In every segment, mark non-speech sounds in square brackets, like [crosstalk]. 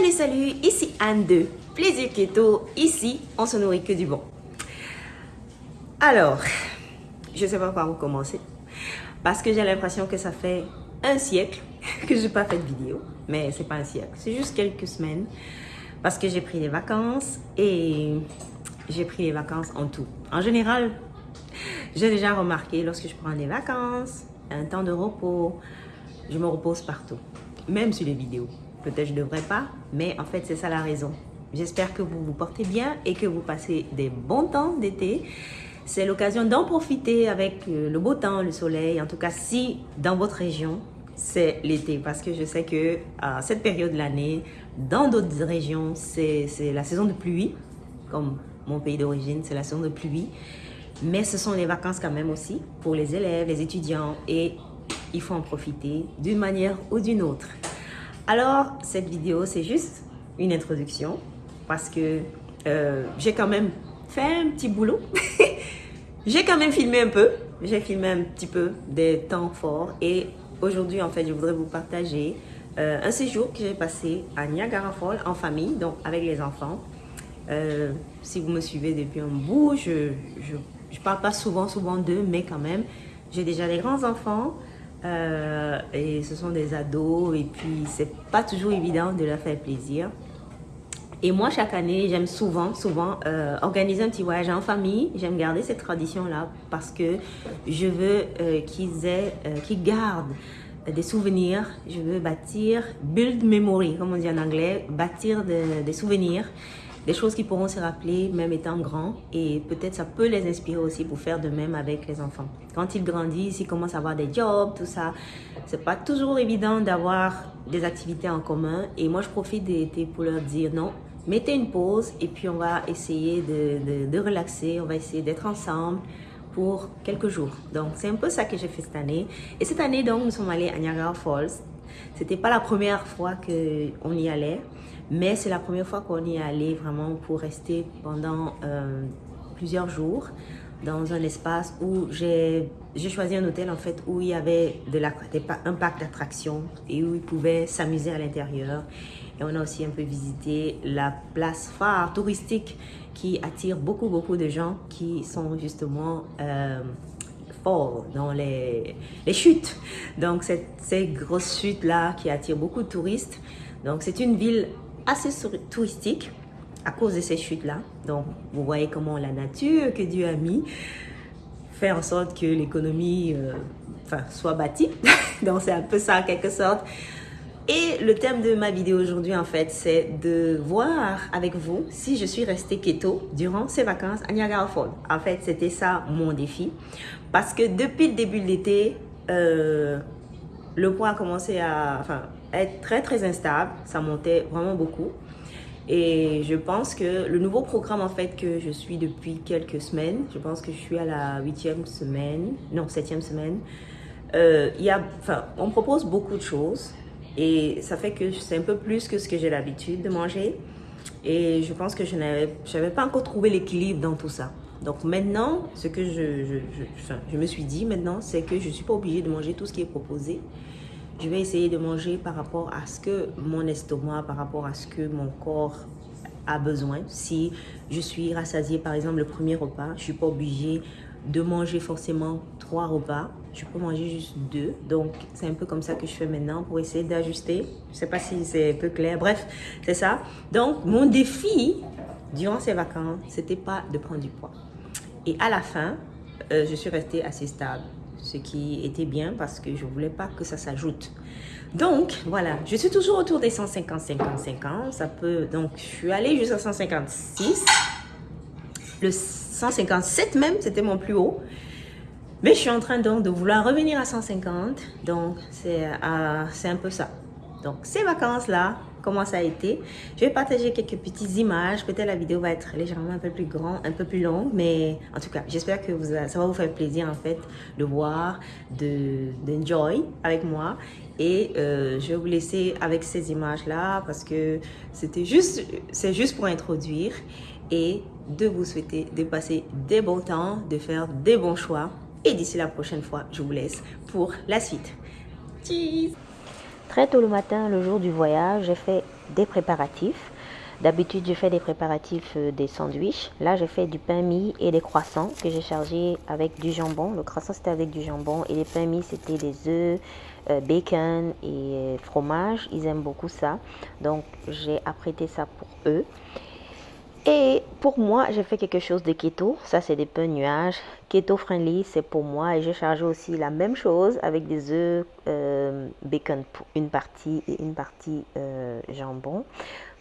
Salut, salut, ici Anne de Plaisir Keto. Ici, on se nourrit que du bon. Alors, je sais pas par où commencer. Parce que j'ai l'impression que ça fait un siècle [laughs] que je n'ai pas fait de vidéo. Mais c'est pas un siècle, c'est juste quelques semaines. Parce que j'ai pris des vacances et j'ai pris les vacances en tout. En général, j'ai déjà remarqué lorsque je prends des vacances, un temps de repos, je me repose partout. Même sur les vidéos. Peut-être je ne devrais pas, mais en fait, c'est ça la raison. J'espère que vous vous portez bien et que vous passez des bons temps d'été. C'est l'occasion d'en profiter avec euh, le beau temps, le soleil. En tout cas, si dans votre région, c'est l'été. Parce que je sais que à cette période de l'année, dans d'autres régions, c'est la saison de pluie. Comme mon pays d'origine, c'est la saison de pluie. Mais ce sont les vacances quand même aussi pour les élèves, les étudiants. Et il faut en profiter d'une manière ou d'une autre. Alors, cette vidéo, c'est juste une introduction parce que euh, j'ai quand même fait un petit boulot. [laughs] j'ai quand même filmé un peu. J'ai filmé un petit peu des temps forts et aujourd'hui, en fait, je voudrais vous partager euh, un séjour que j'ai passé à Niagara Falls en famille, donc avec les enfants. Euh, si vous me suivez depuis un bout, je ne parle pas souvent, souvent d'eux, mais quand même, j'ai déjà des grands enfants. Euh, et ce sont des ados et puis c'est pas toujours évident de leur faire plaisir. Et moi, chaque année, j'aime souvent, souvent euh, organiser un petit voyage en famille. J'aime garder cette tradition-là parce que je veux euh, qu'ils aient, qu'ils gardent des souvenirs. Je veux bâtir, build memory, comme on dit en anglais, bâtir des souvenirs des choses qui pourront se rappeler même étant grands et peut-être ça peut les inspirer aussi pour faire de même avec les enfants. Quand ils grandissent, ils commencent à avoir des jobs, tout ça, c'est pas toujours évident d'avoir des activités en commun et moi je profite d'été pour leur dire non, mettez une pause et puis on va essayer de, de, relaxer, on va essayer d'être ensemble pour quelques jours. Donc c'est un peu ça que j'ai fait cette année et cette année donc nous sommes allés à Niagara Falls. C'était pas la première fois qu'on y allait. Mais c'est la première fois qu'on y est allé vraiment pour rester pendant euh, plusieurs jours dans un espace où j'ai choisi un hôtel en fait où il y avait de la, un parc d'attractions et où ils pouvaient s'amuser à l'intérieur. Et on a aussi un peu visité la place phare touristique qui attire beaucoup beaucoup de gens qui sont justement euh, forts dans les, les chutes. Donc ces grosses chutes là qui attirent beaucoup de touristes. Donc c'est une ville assez touristique à cause de ces chutes-là. Donc, vous voyez comment la nature que Dieu a mis fait en sorte que l'économie euh, enfin, soit bâtie. [laughs] Donc, c'est un peu ça en quelque sorte. Et le thème de ma vidéo aujourd'hui, en fait, c'est de voir avec vous si je suis restée keto durant ces vacances à Niagara Falls. En fait, c'était ça mon défi. Parce que depuis le début de l'été, euh, le poids a commencé à... être très très instable, ça montait vraiment beaucoup. Et je pense que le nouveau programme en fait que je suis depuis quelques semaines, je pense que je suis à la huitième semaine, non septième semaine, euh, y a, enfin, on propose beaucoup de choses et ça fait que c'est un peu plus que ce que j'ai l'habitude de manger. Et je pense que je n'avais pas encore trouvé l'équilibre dans tout ça. Donc maintenant, ce que je, je, je, je me suis dit maintenant, c'est que je ne suis pas obligée de manger tout ce qui est proposé. Je vais essayer de manger par rapport à ce que mon estomac, par rapport à ce que mon corps a besoin. Si je suis rassasiée, par exemple, le premier repas, je ne suis pas obligée de manger forcément trois repas. Je peux manger juste deux. Donc, c'est un peu comme ça que je fais maintenant pour essayer d'ajuster. Je ne sais pas si c'est peu clair. Bref, c'est ça. Donc, mon défi durant ces vacances, c'était pas de prendre du poids. Et à la fin, euh, je suis restée assez stable ce qui était bien parce que je voulais pas que ça s'ajoute. Donc, voilà, je suis toujours autour des 150, 50, 50. Ça peut, donc, je suis allée jusqu'à 156. Le 157 même, c'était mon plus haut. Mais je suis en train donc de vouloir revenir à 150. Donc, c'est euh, c'est un peu ça. Donc, ces vacances-là, comment ça a été. Je vais partager quelques petites images. Peut-être la vidéo va être légèrement un peu plus grande, un peu plus longue. Mais en tout cas, j'espère que ça va vous faire plaisir en fait de voir, d'enjoy avec moi. Et euh, je vais vous laisser avec ces images-là parce que c'était juste, c'est juste pour introduire et de vous souhaiter de passer des bons temps, de faire des bons choix. Et d'ici la prochaine fois, je vous laisse pour la suite. Cheese Très tôt le matin, le jour du voyage, j'ai fait des préparatifs. D'habitude, je fais des préparatifs euh, des sandwichs. Là, j'ai fait du pain mie et des croissants que j'ai chargés avec du jambon. Le croissant, c'était avec du jambon et les pains mie, c'était des œufs, euh, bacon et euh, fromage. Ils aiment beaucoup ça. Donc, j'ai apprêté ça pour eux. Et pour moi, j'ai fait quelque chose de keto. Ça, c'est des pains nuages. Keto friendly, c'est pour moi. Et j'ai chargé aussi la même chose avec des œufs, bacon pour une partie et une partie jambon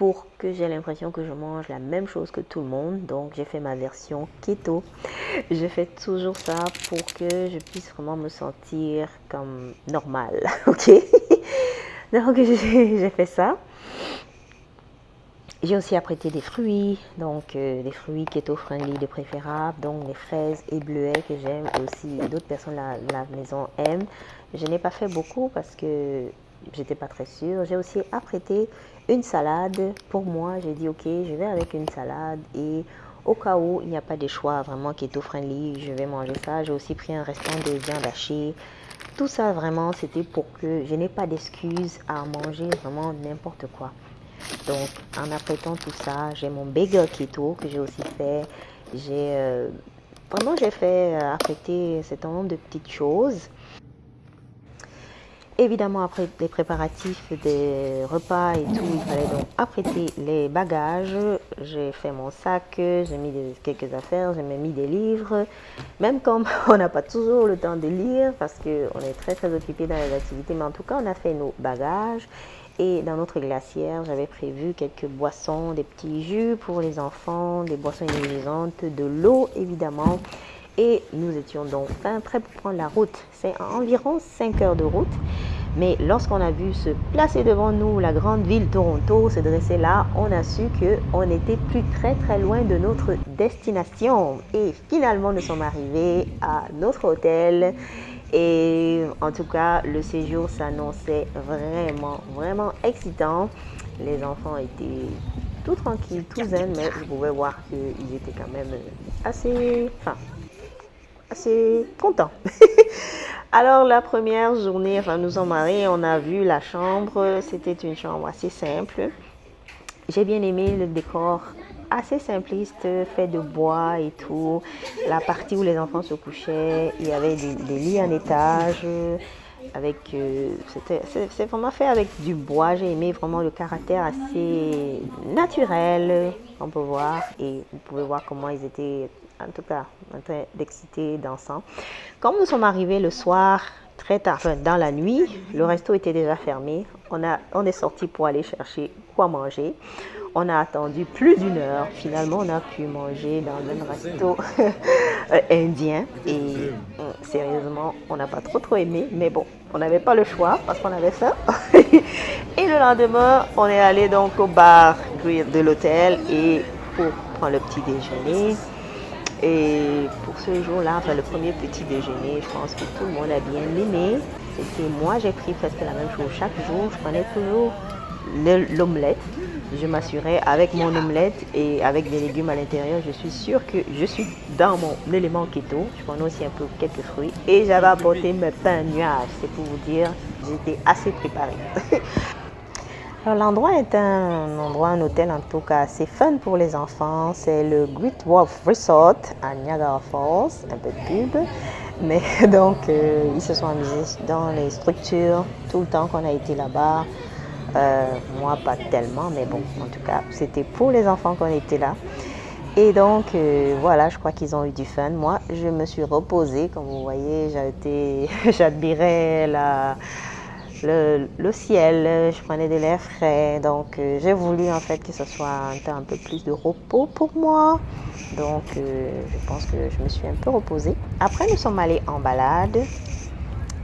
pour que j'ai l'impression que je mange la même chose que tout le monde. Donc j'ai fait ma version keto. Je fais toujours ça pour que je puisse vraiment me sentir comme normal. [laughs] Ok? [laughs] Donc [laughs] j'ai fait ça. J'ai aussi apprêté des fruits, donc euh, des fruits keto friendly de préférable, donc les fraises et bleuets que j'aime aussi d'autres personnes à la maison aiment. Je n'ai pas fait beaucoup parce que j'étais pas très sûre. J'ai aussi apprêté une salade. Pour moi, j'ai dit ok, je vais avec une salade et au cas où il n'y a pas de choix vraiment keto friendly, je vais manger ça. J'ai aussi pris un restant de viande hachée. Tout ça vraiment, c'était pour que je n'ai pas d'excuses à manger vraiment n'importe quoi. Donc, en apprêtant tout ça, j'ai mon bagel keto que j'ai aussi fait. J'ai euh, j'ai fait euh, apprêter un certain nombre de petites choses. Évidemment, après les préparatifs des repas et tout, il fallait donc apprêter les bagages. J'ai fait mon sac, j'ai mis quelques affaires, j'ai même mis des livres. Même comme [laughs] on n'a pas toujours le temps de lire parce qu'on est très très occupé dans les activités, mais en tout cas, on a fait nos bagages. Et dans notre glacière, j'avais prévu quelques boissons, des petits jus pour les enfants, des boissons énergisantes, de l'eau évidemment. Et nous étions donc prêts pour prendre la route. C'est environ 5 heures de route. Mais lorsqu'on a vu se placer devant nous la grande ville Toronto, se dresser là, on a su qu'on n'était plus très très loin de notre destination. Et finalement, nous sommes arrivés à notre hôtel. Et en tout cas, le séjour s'annonçait vraiment, vraiment excitant. Les enfants étaient tout tranquilles, tout zen, mais je pouvais voir qu'ils étaient quand même assez, enfin, assez contents. [laughs] Alors la première journée, enfin nous sommes mariés, on a vu la chambre, c'était une chambre assez simple. J'ai bien aimé le décor assez simpliste, fait de bois et tout. La partie où les enfants se couchaient, il y avait des, lits en étage. Avec, euh, c'est vraiment fait avec du bois. J'ai aimé vraiment le caractère assez naturel, on peut voir. Et vous pouvez voir comment ils étaient en tout cas en train d'exciter, dansant. Comme nous sommes arrivés le soir, très tard, dans la nuit, le resto était déjà fermé. On, a, on est sorti pour aller chercher quoi manger. On a attendu plus d'une heure. Finalement, on a pu manger dans un resto [laughs] indien. Et euh, sérieusement, on n'a pas trop trop aimé. Mais bon, on n'avait pas le choix parce qu'on avait faim. [laughs] et le lendemain, on est allé donc au bar de l'hôtel et pour prendre le petit déjeuner. Et pour ce jour-là, enfin le premier petit déjeuner, je pense que tout le monde a bien aimé. C'était moi, j'ai pris presque la même chose chaque jour. Je prenais toujours l'omelette. Je m'assurais avec mon omelette et avec des légumes à l'intérieur. Je suis sûre que je suis dans mon élément keto. Je prenais aussi un peu quelques fruits. Et j'avais apporté mes pains nuages. C'est pour vous dire, j'étais assez préparée. [laughs] L'endroit est un endroit, un hôtel en tout cas assez fun pour les enfants. C'est le Great Wolf Resort à Niagara Falls, un peu de pub. Mais [laughs] donc, euh, ils se sont amusés dans les structures tout le temps qu'on a été là-bas. Euh, moi, pas tellement, mais bon, en tout cas, c'était pour les enfants qu'on était là. Et donc, euh, voilà, je crois qu'ils ont eu du fun. Moi, je me suis reposée, comme vous voyez, [laughs] j'admirais le, ciel, je prenais de l'air frais. Donc, euh, j'ai voulu en fait que ce soit un temps un peu plus de repos pour moi. Donc, je pense que je me suis un peu reposée. Après, nous sommes allés en balade.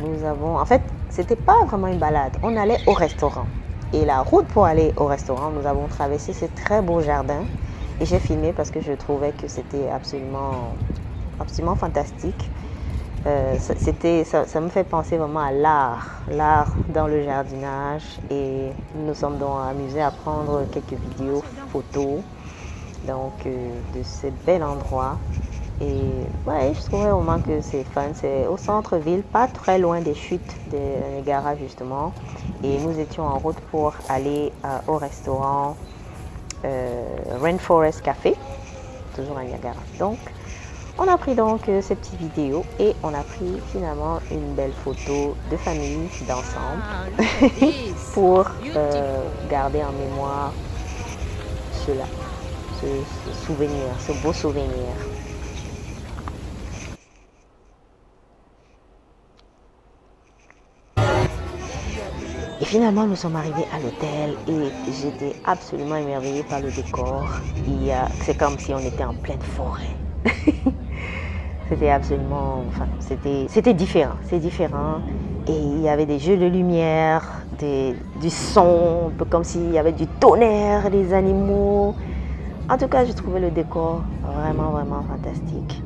Nous avons, en fait, c'était pas vraiment une balade. On allait au restaurant. Et la route pour aller au restaurant, nous avons traversé ce très beau jardin. Et j'ai filmé parce que je trouvais que c'était absolument, absolument fantastique. Euh, ça, me fait penser vraiment à l'art, l'art dans le jardinage. Et nous nous sommes donc amusés à prendre quelques vidéos, photos donc, euh, de ce bel endroit. Et ouais, je trouvais vraiment que c'est fun. C'est au centre-ville, pas très loin des chutes de Niagara justement. Et nous étions en route pour aller euh, au restaurant euh, Rainforest Café, toujours à Niagara. Donc, on a pris donc euh, ces petites vidéos et on a pris finalement une belle photo de famille, d'ensemble, [laughs] pour garder en mémoire cela, ce souvenir, ce beau souvenir. Finalement, nous sommes arrivés à l'hôtel et j'étais absolument émerveillée par le décor. C'est comme si on était en pleine forêt. [laughs] c'était absolument, enfin, c'était différent, c'est différent. Et il y avait des jeux de lumière, des, du son, un peu comme s'il y avait du tonnerre, des animaux. En tout cas, je trouvais le décor vraiment, vraiment fantastique.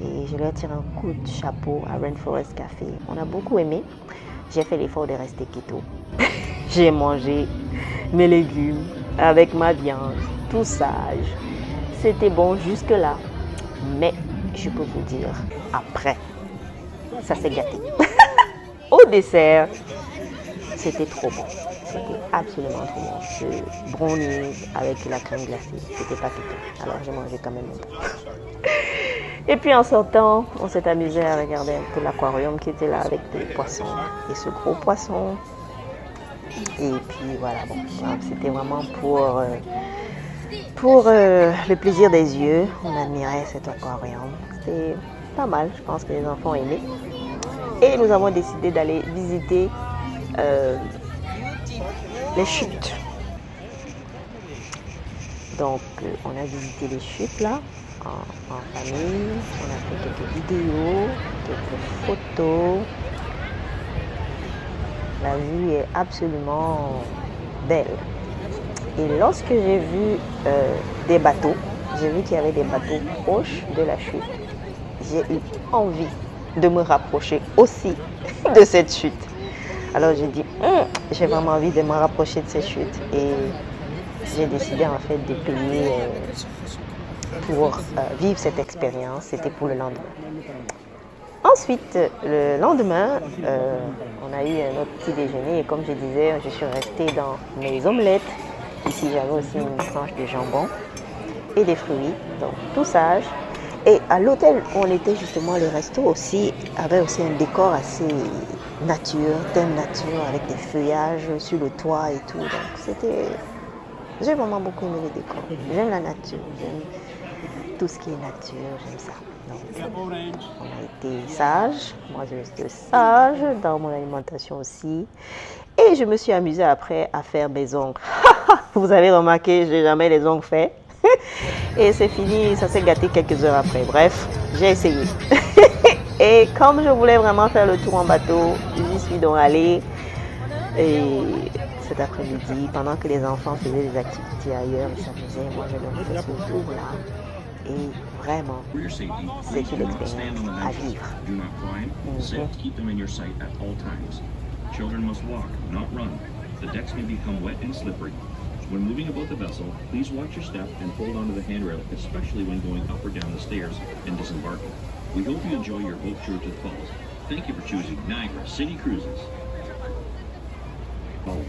Et je leur tire un coup de chapeau à Rainforest Café. On a beaucoup aimé j'ai fait l'effort de rester keto. [laughs] j'ai mangé mes légumes avec ma viande, tout sage. C'était bon jusque-là. Mais je peux vous dire, après, ça s'est gâté. [laughs] Au dessert, c'était trop bon. C'était absolument trop bon. Ce brownie avec la crème glacée, c'était pas piquant. Alors j'ai mangé quand même un peu. [laughs] Et puis en sortant, on s'est amusé à regarder un peu l'aquarium qui était là avec des poissons et ce gros poisson. Et puis voilà, bon, c'était vraiment pour, euh, pour euh, le plaisir des yeux. On admirait cet aquarium. C'était pas mal, je pense que les enfants aimé. Et nous avons décidé d'aller visiter euh, les chutes. Donc on a visité les chutes là en, famille. On a fait quelques vidéos, quelques photos. La vue est absolument belle. Et lorsque j'ai vu euh, des bateaux, j'ai vu qu'il y avait des bateaux proches de la chute. J'ai eu envie de me rapprocher aussi [laughs] de cette chute. Alors j'ai dit, hum, j'ai vraiment envie de me rapprocher de cette chute. Et j'ai décidé en fait de payer euh, pour euh, vivre cette expérience, c'était pour le lendemain. Ensuite, le lendemain, euh, on a eu un autre petit déjeuner et comme je disais, je suis restée dans mes omelettes. Ici, j'avais aussi une tranche de jambon et des fruits, donc tout sage. Et à l'hôtel où on était justement, le resto aussi avait aussi un décor assez nature, thème nature, avec des feuillages sur le toit et tout. Donc c'était... J'ai vraiment beaucoup aimé le décor. J'aime la nature, tout ce qui est nature, j'aime ça. On a été sage, moi je reste sage dans mon alimentation aussi. Et je me suis amusée après à faire mes ongles. [laughs] Vous avez remarqué, je n'ai jamais les ongles faits. [laughs] Et c'est fini, ça s'est gâté quelques heures après. Bref, j'ai essayé. [laughs] Et comme je voulais vraiment faire le tour en bateau, j'y suis donc allée. Et cet après-midi, pendant que les enfants faisaient des activités ailleurs, ils s'amusaient, moi je leur faisais ce tour-là. Et vraiment, c'est une expérience à vivre. Mm-hmm. Children must walk, not run. The decks may become wet and slippery. When moving about the vessel, please watch your step and hold onto the handrail, especially when going up or down the stairs and disembarking. We hope you enjoy your boat tour to the falls. Thank you for choosing Niagara City Cruises. Oh.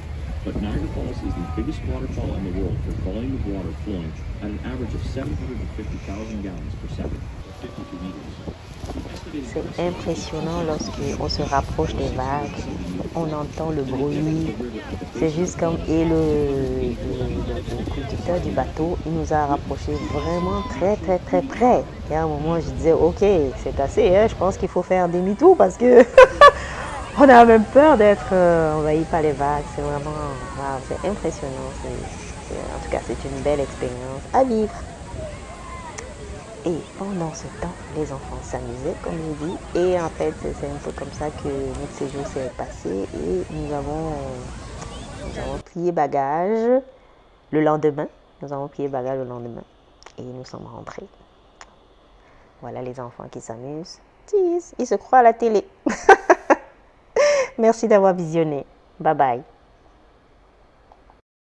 But Niagara Falls is the biggest waterfall in the world for volume of water flowing at an average of 750,000 gallons per second, 52 meters. C'est impressionnant lorsqu'on se rapproche des vagues, on entend le bruit, c'est juste comme, et le, le, conducteur du bateau, il nous a rapprochés vraiment très très très près. Et à un moment, je disais, ok, c'est assez, hein, je pense qu'il faut faire demi-tour parce que [laughs] [laughs] on a même peur d'être euh, envahi par les vagues. C'est vraiment, c'est impressionnant. en tout cas, c'est une belle expérience à vivre. Et pendant ce temps, les enfants s'amusaient, comme je dis. Et en fait, c'est un peu comme ça que notre séjour s'est passé. Et nous avons, nous avons plié bagages le lendemain. Nous avons plié bagages le lendemain. Et nous sommes rentrés. Voilà les enfants qui s'amusent. Ils se croient à la télé. [laughs] Merci d'avoir visionné. Bye bye.